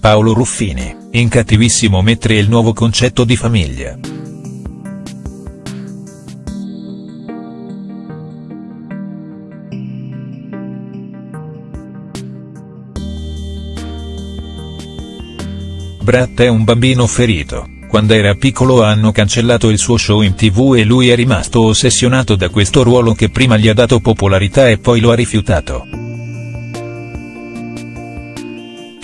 Paolo Ruffini, in Cattivissimo mettere il nuovo concetto di famiglia. Brat è un bambino ferito, quando era piccolo hanno cancellato il suo show in tv e lui è rimasto ossessionato da questo ruolo che prima gli ha dato popolarità e poi lo ha rifiutato.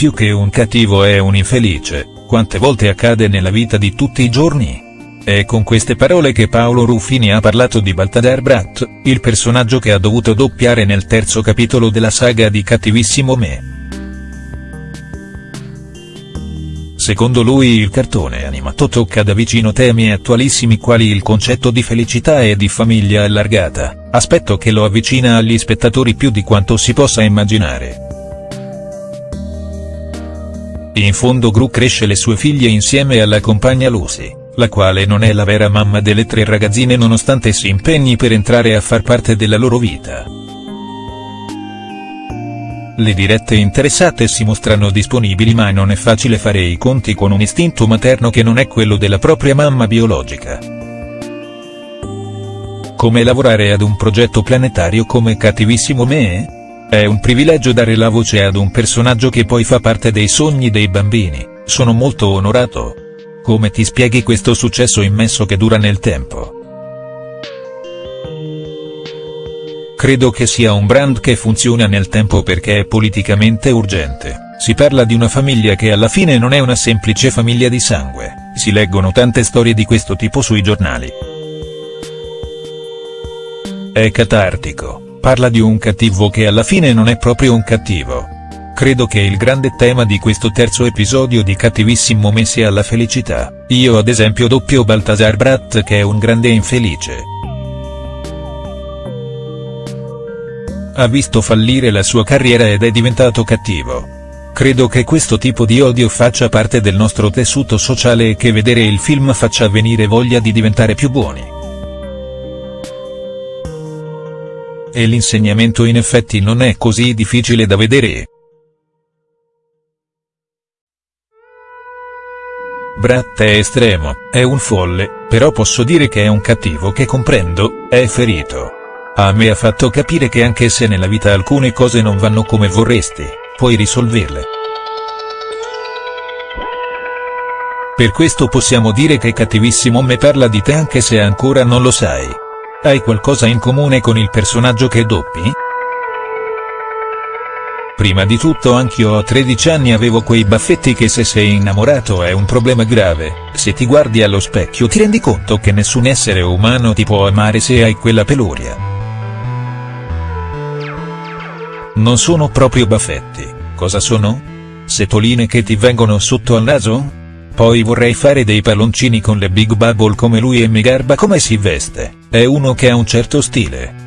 Più che un cattivo è un infelice, quante volte accade nella vita di tutti i giorni? È con queste parole che Paolo Ruffini ha parlato di Baltazar Brat, il personaggio che ha dovuto doppiare nel terzo capitolo della saga di Cattivissimo Me. Secondo lui il cartone animato tocca da vicino temi attualissimi quali il concetto di felicità e di famiglia allargata, aspetto che lo avvicina agli spettatori più di quanto si possa immaginare. In fondo Gru cresce le sue figlie insieme alla compagna Lucy, la quale non è la vera mamma delle tre ragazzine nonostante si impegni per entrare a far parte della loro vita. Le dirette interessate si mostrano disponibili ma non è facile fare i conti con un istinto materno che non è quello della propria mamma biologica. Come lavorare ad un progetto planetario come Cattivissimo Me? È un privilegio dare la voce ad un personaggio che poi fa parte dei sogni dei bambini, sono molto onorato. Come ti spieghi questo successo immenso che dura nel tempo? Credo che sia un brand che funziona nel tempo perché è politicamente urgente, si parla di una famiglia che alla fine non è una semplice famiglia di sangue, si leggono tante storie di questo tipo sui giornali. È catartico, parla di un cattivo che alla fine non è proprio un cattivo. Credo che il grande tema di questo terzo episodio di Cattivissimo me sia la felicità, io ad esempio doppio Baltasar Brat che è un grande infelice. ha visto fallire la sua carriera ed è diventato cattivo. Credo che questo tipo di odio faccia parte del nostro tessuto sociale e che vedere il film faccia venire voglia di diventare più buoni. E l'insegnamento in effetti non è così difficile da vedere. Brat è estremo, è un folle, però posso dire che è un cattivo che comprendo, è ferito. A me ha fatto capire che anche se nella vita alcune cose non vanno come vorresti, puoi risolverle. Per questo possiamo dire che Cattivissimo me parla di te anche se ancora non lo sai. Hai qualcosa in comune con il personaggio che doppi? Prima di tutto anch'io a 13 anni avevo quei baffetti che se sei innamorato è un problema grave, se ti guardi allo specchio ti rendi conto che nessun essere umano ti può amare se hai quella peluria. Non sono proprio baffetti, cosa sono? Setoline che ti vengono sotto al naso? Poi vorrei fare dei palloncini con le Big Bubble come lui e mi garba come si veste, è uno che ha un certo stile.